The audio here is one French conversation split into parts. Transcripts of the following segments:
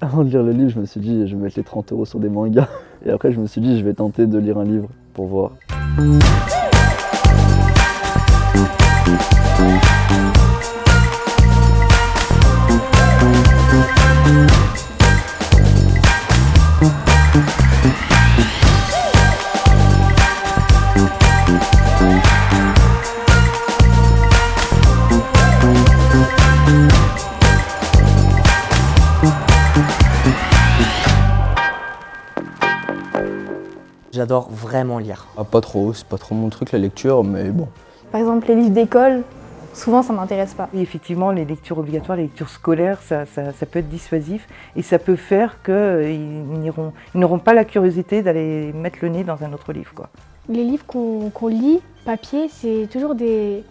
Avant de lire le livre, je me suis dit je vais mettre les 30 euros sur des mangas. Et après je me suis dit je vais tenter de lire un livre pour voir. J'adore vraiment lire. Ah, pas trop, c'est pas trop mon truc la lecture, mais bon. Par exemple, les livres d'école, souvent ça m'intéresse pas. Effectivement, les lectures obligatoires, les lectures scolaires, ça, ça, ça peut être dissuasif et ça peut faire qu'ils n'auront pas la curiosité d'aller mettre le nez dans un autre livre. Quoi. Les livres qu'on lit, papier, c'est toujours des,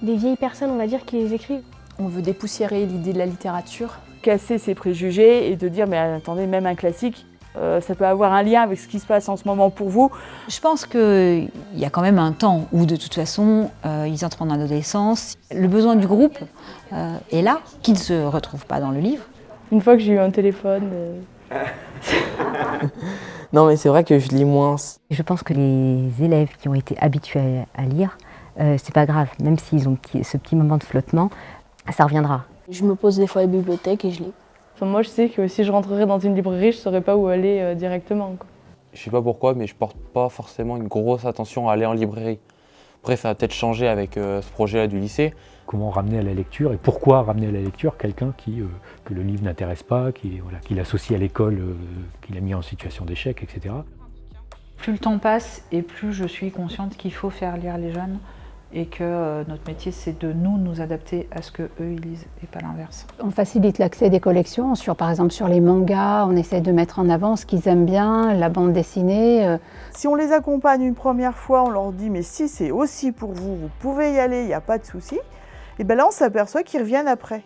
des vieilles personnes, on va dire, qui les écrivent. On veut dépoussiérer l'idée de la littérature. Casser ses préjugés et de dire, mais attendez, même un classique, euh, ça peut avoir un lien avec ce qui se passe en ce moment pour vous. Je pense qu'il y a quand même un temps où de toute façon euh, ils entrent en adolescence. Le besoin du groupe euh, est là, qui ne se retrouve pas dans le livre. Une fois que j'ai eu un téléphone... non mais c'est vrai que je lis moins. Je pense que les élèves qui ont été habitués à lire, c'est pas grave, même s'ils ont ce petit moment de flottement, ça reviendra. Je me pose des fois à la bibliothèque et je lis. Enfin, moi, je sais que si je rentrerais dans une librairie, je ne saurais pas où aller euh, directement. Quoi. Je sais pas pourquoi, mais je porte pas forcément une grosse attention à aller en librairie. Après, ça a peut-être changé avec euh, ce projet-là du lycée. Comment ramener à la lecture et pourquoi ramener à la lecture quelqu'un qui, euh, que le livre n'intéresse pas, qui, voilà, qui l'associe à l'école, qui l'a mis en situation d'échec, etc. Plus le temps passe et plus je suis consciente qu'il faut faire lire les jeunes et que euh, notre métier c'est de nous nous adapter à ce que eux ils lisent et pas l'inverse. On facilite l'accès des collections, sur, par exemple sur les mangas, on essaie de mettre en avant ce qu'ils aiment bien, la bande dessinée. Euh. Si on les accompagne une première fois, on leur dit mais si c'est aussi pour vous, vous pouvez y aller, il n'y a pas de souci, et bien là on s'aperçoit qu'ils reviennent après.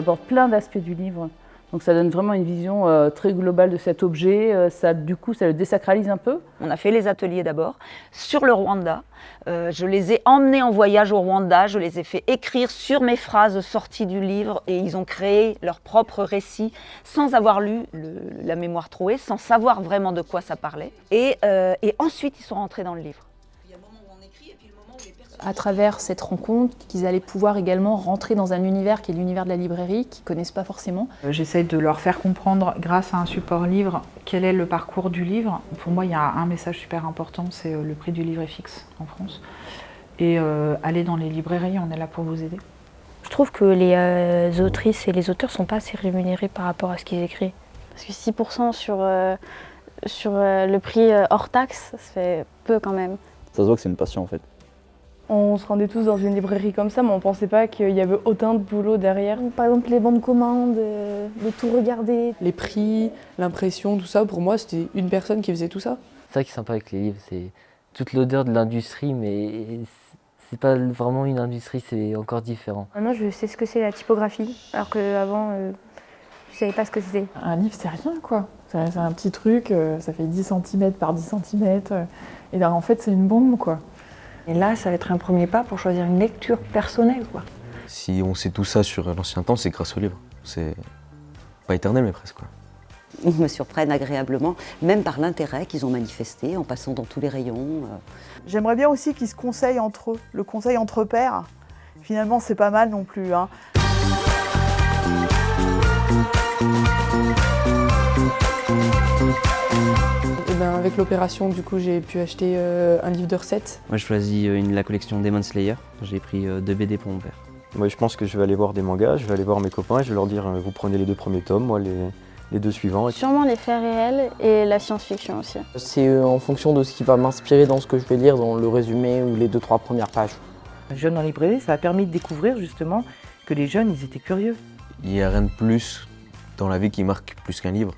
Aborde plein d'aspects du livre. Donc ça donne vraiment une vision euh, très globale de cet objet. Euh, ça, du coup, ça le désacralise un peu. On a fait les ateliers d'abord sur le Rwanda. Euh, je les ai emmenés en voyage au Rwanda. Je les ai fait écrire sur mes phrases sorties du livre et ils ont créé leur propre récit sans avoir lu la mémoire trouée, sans savoir vraiment de quoi ça parlait. Et, et ensuite, ils sont rentrés dans le livre à travers cette rencontre qu'ils allaient pouvoir également rentrer dans un univers qui est l'univers de la librairie, qu'ils ne connaissent pas forcément. Euh, j'essaye de leur faire comprendre, grâce à un support livre, quel est le parcours du livre. Pour moi, il y a un message super important, c'est euh, le prix du livre est fixe en France. Et euh, aller dans les librairies, on est là pour vous aider. Je trouve que les autrices et les auteurs ne sont pas assez rémunérés par rapport à ce qu'ils écrivent. Parce que 6% sur, sur le prix hors taxe, ça fait peu quand même. Ça se voit que c'est une passion en fait. On se rendait tous dans une librairie comme ça, mais on ne pensait pas qu'il y avait autant de boulot derrière. Par exemple, les bandes commandes, euh, de tout regarder. Les prix, l'impression, tout ça, pour moi, c'était une personne qui faisait tout ça. C'est ça qui est sympa avec les livres, c'est toute l'odeur de l'industrie, mais c'est pas vraiment une industrie, c'est encore différent. Maintenant, je sais ce que c'est la typographie, alors qu'avant, euh, je savais pas ce que c'était. Un livre, c'est rien, quoi. C'est un petit truc, euh, ça fait 10 cm par 10 cm, et là, en fait, c'est une bombe, quoi. Et là, ça va être un premier pas pour choisir une lecture personnelle. Quoi. Si on sait tout ça sur l'ancien temps, c'est grâce au livre. C'est pas éternel, mais presque. Quoi. Ils me surprennent agréablement, même par l'intérêt qu'ils ont manifesté en passant dans tous les rayons. Euh. J'aimerais bien aussi qu'ils se conseillent entre eux, le conseil entre pairs. Finalement, c'est pas mal non plus. Hein. Ben, avec l'opération, du coup, j'ai pu acheter euh, un livre de recettes. Moi, je choisis euh, la collection Demon Slayer. J'ai pris euh, deux BD pour mon père. Moi, je pense que je vais aller voir des mangas, je vais aller voir mes copains et je vais leur dire vous prenez les deux premiers tomes, moi les, deux suivants. Sûrement les faits réels et la science-fiction aussi. C'est en fonction de ce qui va m'inspirer dans ce que je vais lire, dans le résumé ou les deux, trois premières pages. Jeune en librairie, ça a permis de découvrir justement que les jeunes, ils étaient curieux. Il n'y a rien de plus dans la vie qui marque plus qu'un livre.